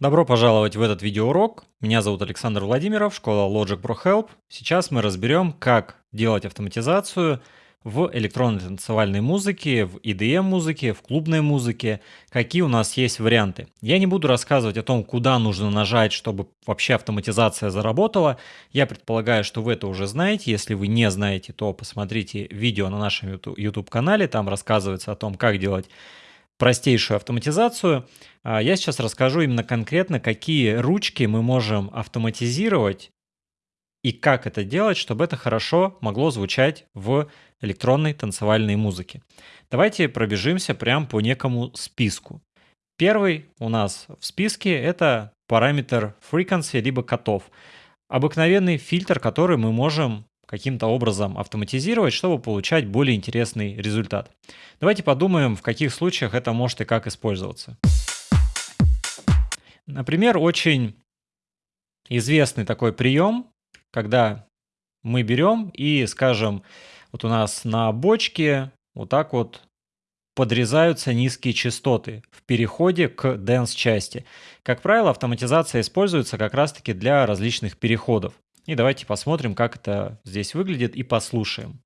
Добро пожаловать в этот видеоурок. Меня зовут Александр Владимиров, школа Logic Pro Help. Сейчас мы разберем, как делать автоматизацию в электронной танцевальной музыке, в EDM музыке, в клубной музыке, какие у нас есть варианты. Я не буду рассказывать о том, куда нужно нажать, чтобы вообще автоматизация заработала. Я предполагаю, что вы это уже знаете. Если вы не знаете, то посмотрите видео на нашем YouTube канале, там рассказывается о том, как делать простейшую автоматизацию. А, я сейчас расскажу именно конкретно, какие ручки мы можем автоматизировать и как это делать, чтобы это хорошо могло звучать в электронной танцевальной музыке. Давайте пробежимся прямо по некому списку. Первый у нас в списке это параметр frequency либо котов. Обыкновенный фильтр, который мы можем каким-то образом автоматизировать, чтобы получать более интересный результат. Давайте подумаем, в каких случаях это может и как использоваться. Например, очень известный такой прием, когда мы берем и, скажем, вот у нас на бочке вот так вот подрезаются низкие частоты в переходе к dance-части. Как правило, автоматизация используется как раз-таки для различных переходов. И давайте посмотрим, как это здесь выглядит и послушаем.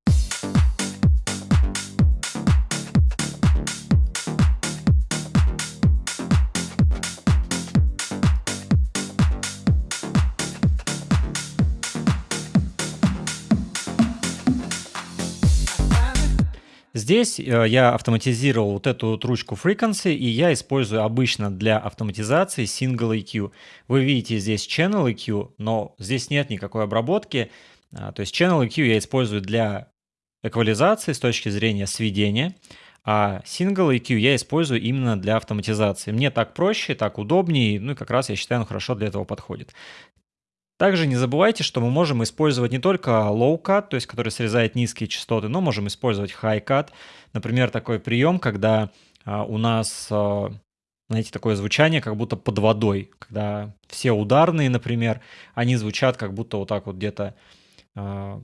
Здесь э, я автоматизировал вот эту вот ручку Frequency, и я использую обычно для автоматизации Single EQ. Вы видите здесь Channel EQ, но здесь нет никакой обработки. А, то есть Channel EQ я использую для эквализации с точки зрения сведения, а Single EQ я использую именно для автоматизации. Мне так проще, так удобнее, ну и как раз я считаю, он хорошо для этого подходит. Также не забывайте, что мы можем использовать не только low cut, то есть который срезает низкие частоты, но можем использовать high cut. Например, такой прием, когда а, у нас, а, знаете, такое звучание, как будто под водой, когда все ударные, например, они звучат как будто вот так вот где-то а,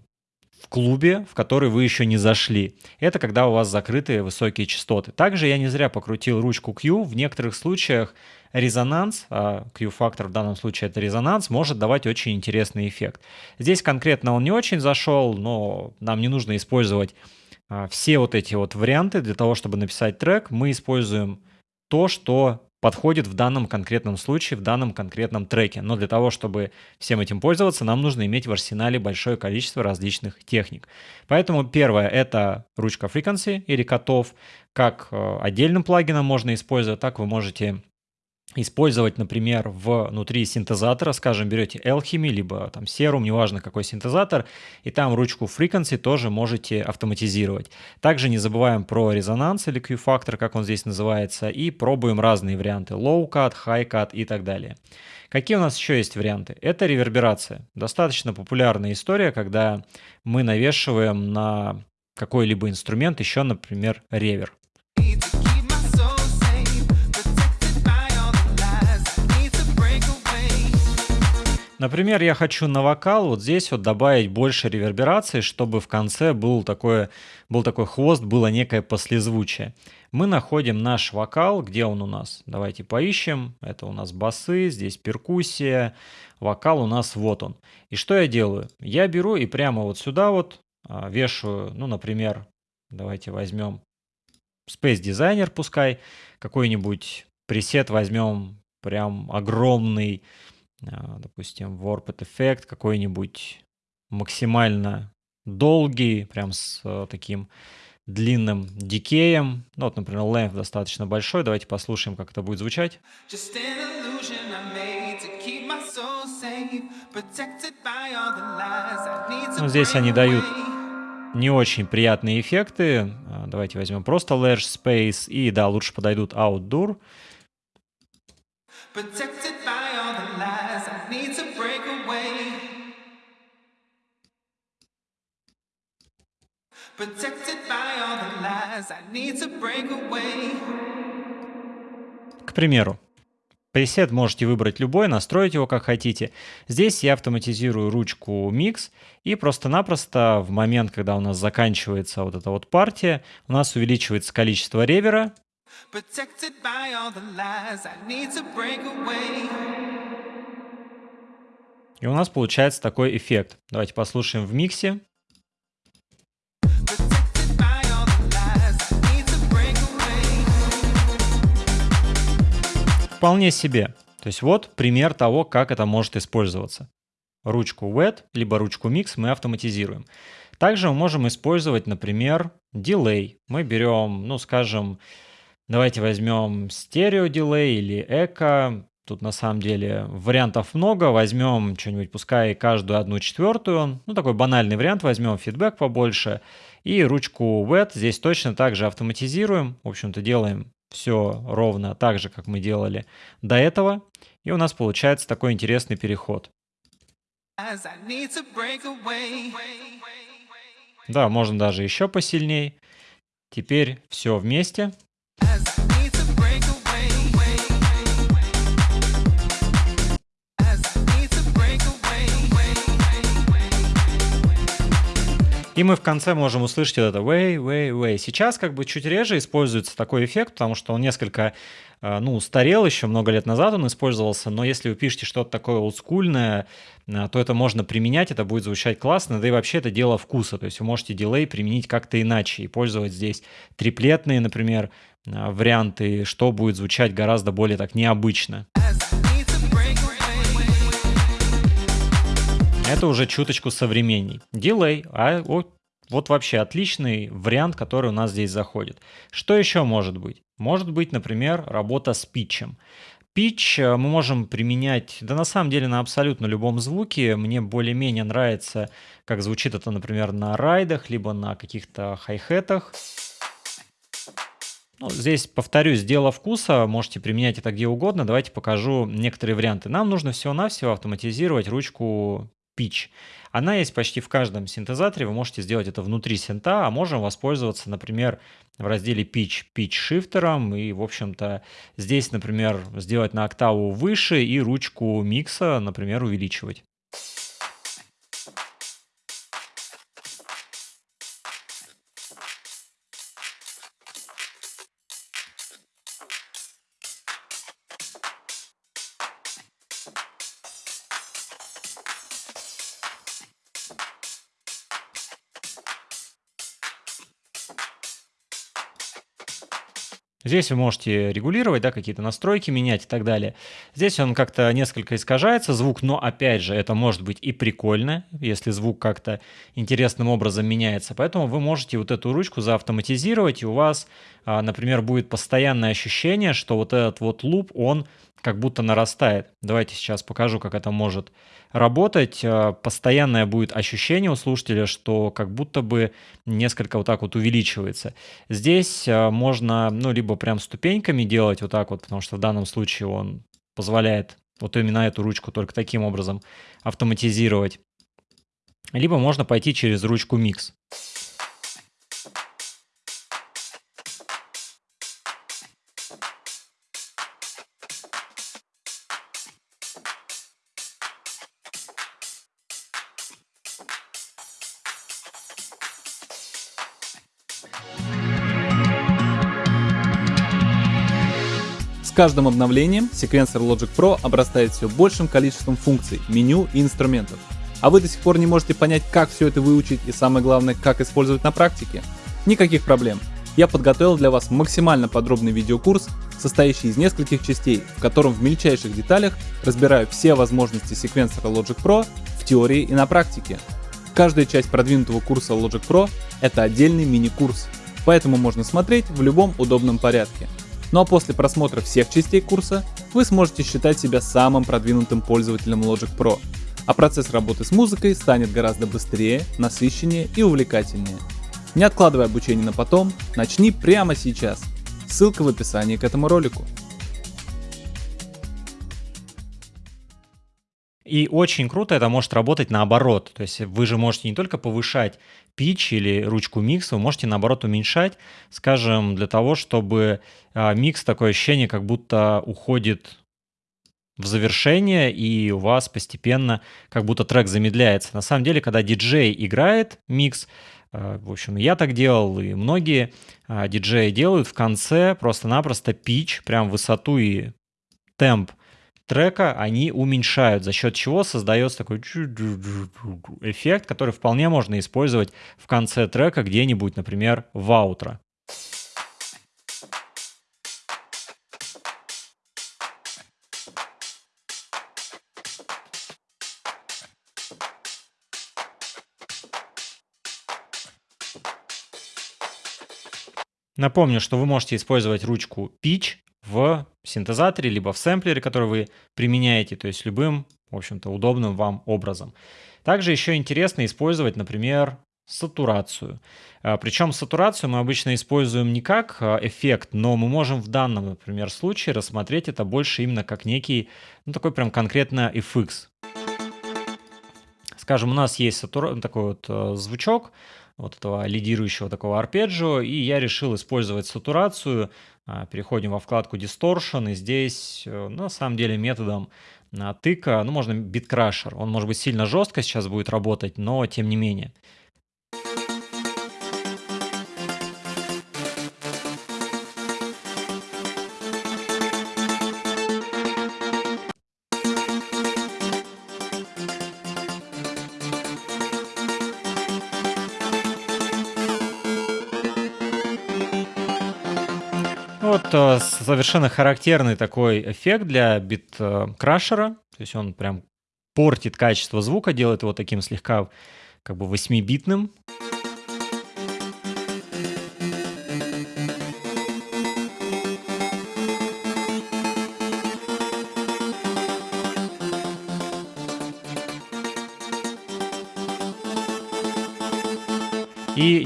в клубе, в который вы еще не зашли. Это когда у вас закрытые высокие частоты. Также я не зря покрутил ручку Q. В некоторых случаях резонанс, а Q-фактор в данном случае это резонанс, может давать очень интересный эффект. Здесь конкретно он не очень зашел, но нам не нужно использовать а, все вот эти вот варианты для того, чтобы написать трек. Мы используем то, что подходит в данном конкретном случае, в данном конкретном треке. Но для того, чтобы всем этим пользоваться, нам нужно иметь в арсенале большое количество различных техник. Поэтому первое — это ручка Frequency или котов. Как э, отдельным плагином можно использовать, так вы можете использовать, например, внутри синтезатора, скажем, берете Alchemy, либо там Serum, неважно какой синтезатор, и там ручку Frequency тоже можете автоматизировать. Также не забываем про резонанс или Q-фактор, как он здесь называется, и пробуем разные варианты Low Cut, High Cut и так далее. Какие у нас еще есть варианты? Это реверберация. Достаточно популярная история, когда мы навешиваем на какой-либо инструмент еще, например, ревер. Например, я хочу на вокал вот здесь вот добавить больше реверберации, чтобы в конце был такой, был такой хвост, было некое послезвучие. Мы находим наш вокал, где он у нас? Давайте поищем. Это у нас басы, здесь перкуссия, вокал у нас вот он. И что я делаю? Я беру и прямо вот сюда вот а, вешаю, ну, например, давайте возьмем Space Designer пускай, какой-нибудь пресет возьмем прям огромный, допустим, Warped эффект какой-нибудь максимально долгий, прям с э, таким длинным дикеем. Ну, вот, например, length достаточно большой. Давайте послушаем, как это будет звучать. Ну, здесь они дают не очень приятные эффекты. А, давайте возьмем просто Large Space. И да, лучше подойдут Outdoor. Protected К примеру, пресет можете выбрать любой, настроить его как хотите. Здесь я автоматизирую ручку Mix и просто-напросто в момент, когда у нас заканчивается вот эта вот партия, у нас увеличивается количество ревера. И у нас получается такой эффект. Давайте послушаем в миксе. Вполне себе. То есть вот пример того, как это может использоваться. Ручку wet, либо ручку mix мы автоматизируем. Также мы можем использовать, например, дилей. Мы берем, ну, скажем, давайте возьмем стерео дилей или эко. Тут на самом деле вариантов много. Возьмем что-нибудь, пускай каждую одну четвертую. Ну, такой банальный вариант. Возьмем фидбэк побольше. И ручку wet здесь точно так же автоматизируем. В общем-то, делаем все ровно так же, как мы делали до этого. И у нас получается такой интересный переход. Да, можно даже еще посильней. Теперь все вместе. И мы в конце можем услышать это way, way, way. Сейчас как бы чуть реже используется такой эффект, потому что он несколько, э, ну, устарел еще много лет назад он использовался, но если вы пишете что-то такое олдскульное, э, то это можно применять, это будет звучать классно, да и вообще это дело вкуса, то есть вы можете дилей применить как-то иначе и пользовать здесь триплетные, например, э, варианты, что будет звучать гораздо более так необычно. Это уже чуточку современней. Дилей, а вот, вот вообще отличный вариант, который у нас здесь заходит. Что еще может быть? Может быть, например, работа с питчем. Pitch э, мы можем применять, да на самом деле на абсолютно любом звуке. Мне более-менее нравится, как звучит это, например, на райдах, либо на каких-то хай-хетах. Ну, здесь, повторюсь, дело вкуса, можете применять это где угодно. Давайте покажу некоторые варианты. Нам нужно всего-навсего автоматизировать ручку pitch. Она есть почти в каждом синтезаторе, вы можете сделать это внутри синта, а можем воспользоваться, например, в разделе pitch, pitch шифтером и, в общем-то, здесь, например, сделать на октаву выше и ручку микса, например, увеличивать. Здесь вы можете регулировать, да, какие-то настройки менять и так далее. Здесь он как-то несколько искажается, звук, но опять же, это может быть и прикольно, если звук как-то интересным образом меняется. Поэтому вы можете вот эту ручку заавтоматизировать, и у вас, а, например, будет постоянное ощущение, что вот этот вот луп, он как будто нарастает. Давайте сейчас покажу, как это может работать. Э, постоянное будет ощущение у слушателя, что как будто бы несколько вот так вот увеличивается. Здесь э, можно, ну, либо прям ступеньками делать вот так вот, потому что в данном случае он позволяет вот именно эту ручку только таким образом автоматизировать. Либо можно пойти через ручку микс. Каждым обновлением секвенсор Logic Pro обрастает все большим количеством функций, меню и инструментов. А вы до сих пор не можете понять, как все это выучить и самое главное, как использовать на практике? Никаких проблем. Я подготовил для вас максимально подробный видеокурс, состоящий из нескольких частей, в котором в мельчайших деталях разбираю все возможности секвенсора Logic Pro в теории и на практике. Каждая часть продвинутого курса Logic Pro — это отдельный мини-курс, поэтому можно смотреть в любом удобном порядке. Ну а после просмотра всех частей курса вы сможете считать себя самым продвинутым пользователем Logic Pro, а процесс работы с музыкой станет гораздо быстрее, насыщеннее и увлекательнее. Не откладывай обучение на потом, начни прямо сейчас. Ссылка в описании к этому ролику. И очень круто это может работать наоборот. То есть вы же можете не только повышать пич или ручку микса, вы можете наоборот уменьшать, скажем, для того, чтобы а, микс такое ощущение, как будто уходит в завершение, и у вас постепенно как будто трек замедляется. На самом деле, когда диджей играет микс, э, в общем, я так делал, и многие а, диджеи делают в конце просто-напросто пич, прям высоту и темп трека они уменьшают, за счет чего создается такой эффект, который вполне можно использовать в конце трека где-нибудь, например, в аутро. Напомню, что вы можете использовать ручку Pitch в синтезаторе, либо в сэмплере, который вы применяете, то есть любым, в общем-то, удобным вам образом. Также еще интересно использовать, например, сатурацию. А, Причем сатурацию мы обычно используем не как а, эффект, но мы можем в данном, например, случае рассмотреть это больше именно как некий, ну такой прям конкретно FX. Скажем, у нас есть сатура... такой вот а, звучок, вот этого лидирующего такого арпеджио, и я решил использовать сатурацию. А, переходим во вкладку Distortion, и здесь э, на самом деле методом а, тыка, ну можно биткрашер, он может быть сильно жестко сейчас будет работать, но тем не менее. Вот э, совершенно характерный такой эффект для бит-крашера. То есть он прям портит качество звука, делает его таким слегка как бы 8-битным.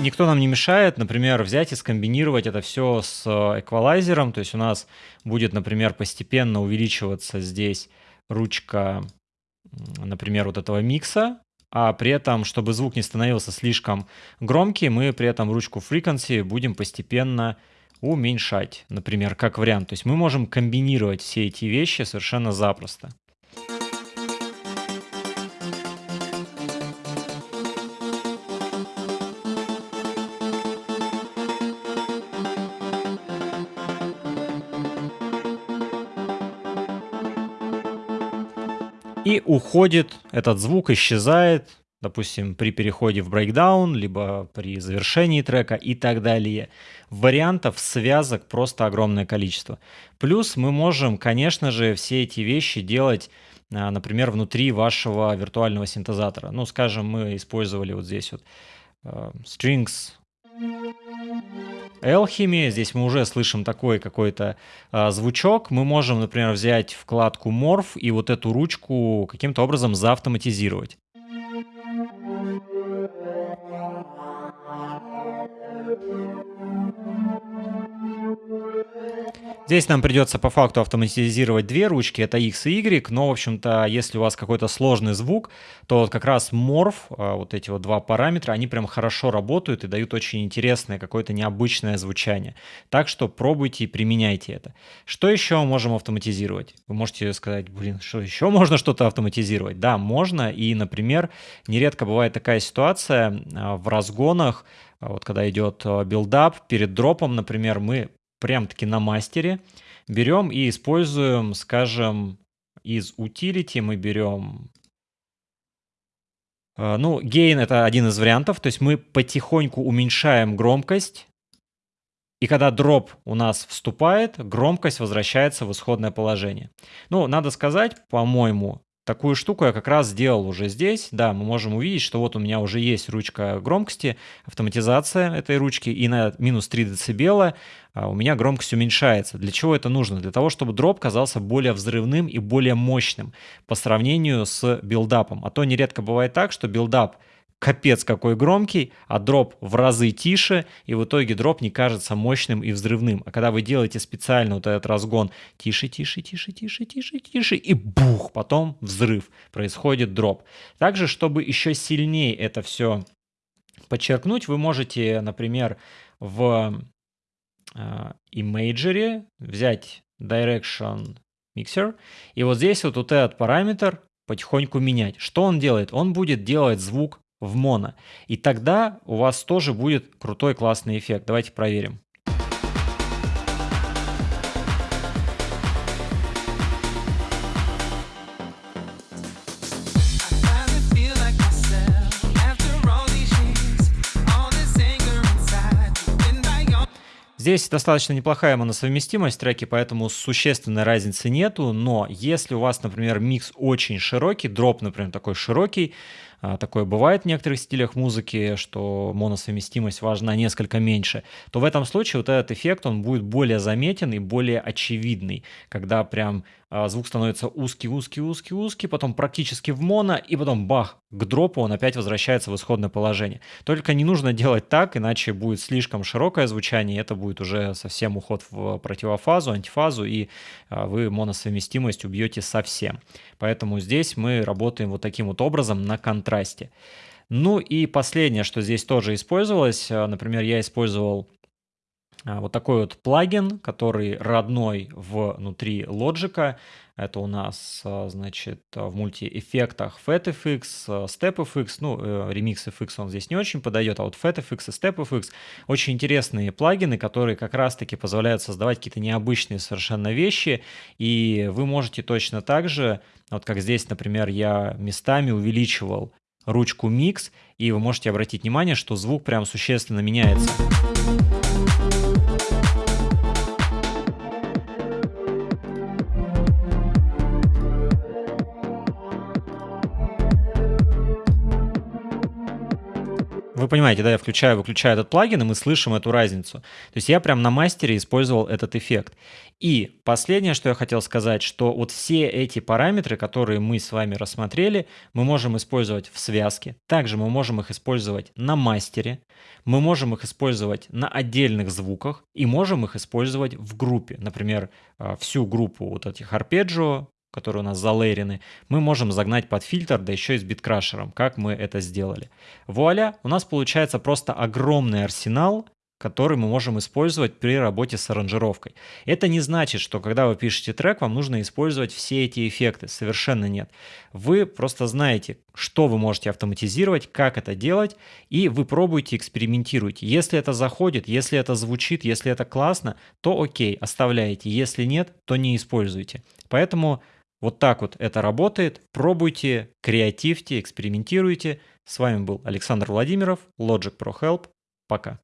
Никто нам не мешает, например, взять и скомбинировать это все с э, эквалайзером. То есть у нас будет, например, постепенно увеличиваться здесь ручка, например, вот этого микса, а при этом, чтобы звук не становился слишком громкий, мы при этом ручку frequency будем постепенно уменьшать, например, как вариант. То есть мы можем комбинировать все эти вещи совершенно запросто. Уходит этот звук, исчезает, допустим, при переходе в брейкдаун, либо при завершении трека и так далее. Вариантов, связок просто огромное количество. Плюс мы можем, конечно же, все эти вещи делать, а, например, внутри вашего виртуального синтезатора. Ну, скажем, мы использовали вот здесь вот uh, strings Alchemy. Здесь мы уже слышим такой какой-то а, звучок. Мы можем, например, взять вкладку Morph и вот эту ручку каким-то образом заавтоматизировать. Здесь нам придется по факту автоматизировать две ручки, это X и Y, но, в общем-то, если у вас какой-то сложный звук, то вот как раз морф, а, вот эти вот два параметра, они прям хорошо работают и дают очень интересное, какое-то необычное звучание. Так что пробуйте и применяйте это. Что еще можем автоматизировать? Вы можете сказать, блин, что еще можно что-то автоматизировать? Да, можно, и, например, нередко бывает такая ситуация а, в разгонах, а, вот когда идет build-up, перед дропом, например, мы прям-таки на мастере. Берем и используем, скажем, из utility мы берем... Э, ну, gain это один из вариантов, то есть мы потихоньку уменьшаем громкость, и когда drop у нас вступает, громкость возвращается в исходное положение. Ну, надо сказать, по-моему, Такую штуку я как раз сделал уже здесь. Да, мы можем увидеть, что вот у меня уже есть ручка громкости, автоматизация этой ручки, и на минус 3 дБ а, у меня громкость уменьшается. Для чего это нужно? Для того, чтобы drop казался более взрывным и более мощным по сравнению с билдапом. А то нередко бывает так, что build-up – капец какой громкий, а дроп в разы тише, и в итоге дроп не кажется мощным и взрывным. А когда вы делаете специально вот этот разгон тише, тише, тише, тише, тише, тише, и бух, потом взрыв, происходит дроп. Также, чтобы еще сильнее это все подчеркнуть, вы можете, например, в э, Imagery взять Direction Mixer, и вот здесь вот, вот этот параметр потихоньку менять. Что он делает? Он будет делать звук в моно. И тогда у вас тоже будет крутой классный эффект. Давайте проверим. Здесь достаточно неплохая моносовместимость треки, поэтому существенной разницы нету, но если у вас, например, микс очень широкий, дроп, например, такой широкий, такое бывает в некоторых стилях музыки, что моносовместимость важна несколько меньше, то в этом случае вот этот эффект, он будет более заметен и более очевидный, когда прям а, звук становится узкий, узкий, узкий, узкий, потом практически в моно, и потом бах, к дропу он опять возвращается в исходное положение. Только не нужно делать так, иначе будет слишком широкое звучание, и это будет уже совсем уход в противофазу, антифазу, и а, вы моносовместимость убьете совсем. Поэтому здесь мы работаем вот таким вот образом на контрасте. Ну и последнее, что здесь тоже использовалось, а, например, я использовал вот такой вот плагин, который родной внутри Logic. Это у нас, а, значит, в мультиэффектах FatFX, StepFX, ну, э, RemixFX он здесь не очень подойдет, а вот FatFX и StepFX очень интересные плагины, которые как раз-таки позволяют создавать какие-то необычные совершенно вещи, и вы можете точно так же, вот как здесь, например, я местами увеличивал ручку Mix, и вы можете обратить внимание, что звук прям существенно меняется. Вы понимаете, да, я включаю, выключаю этот плагин, и мы слышим эту разницу. То есть я прям на мастере использовал этот эффект. И последнее, что я хотел сказать, что вот все эти параметры, которые мы с вами рассмотрели, мы можем использовать в связке. Также мы можем их использовать на мастере. Мы можем их использовать на отдельных звуках и можем их использовать в группе. Например, а, всю группу вот этих арпеджио, которые у нас залейрены, мы можем загнать под фильтр, да еще и с биткрашером, как мы это сделали. Вуаля, у нас получается просто огромный арсенал, который мы можем использовать при работе с аранжировкой. Это не значит, что когда вы пишете трек, вам нужно использовать все эти эффекты. Совершенно нет. Вы просто знаете, что вы можете автоматизировать, как это делать, и вы пробуете, экспериментируете. Если это заходит, если это звучит, если это классно, то окей, оставляете. Если нет, то не используйте. Поэтому вот так вот это работает. Пробуйте, креативьте, экспериментируйте. С вами был Александр Владимиров, Logic Pro Help. Пока.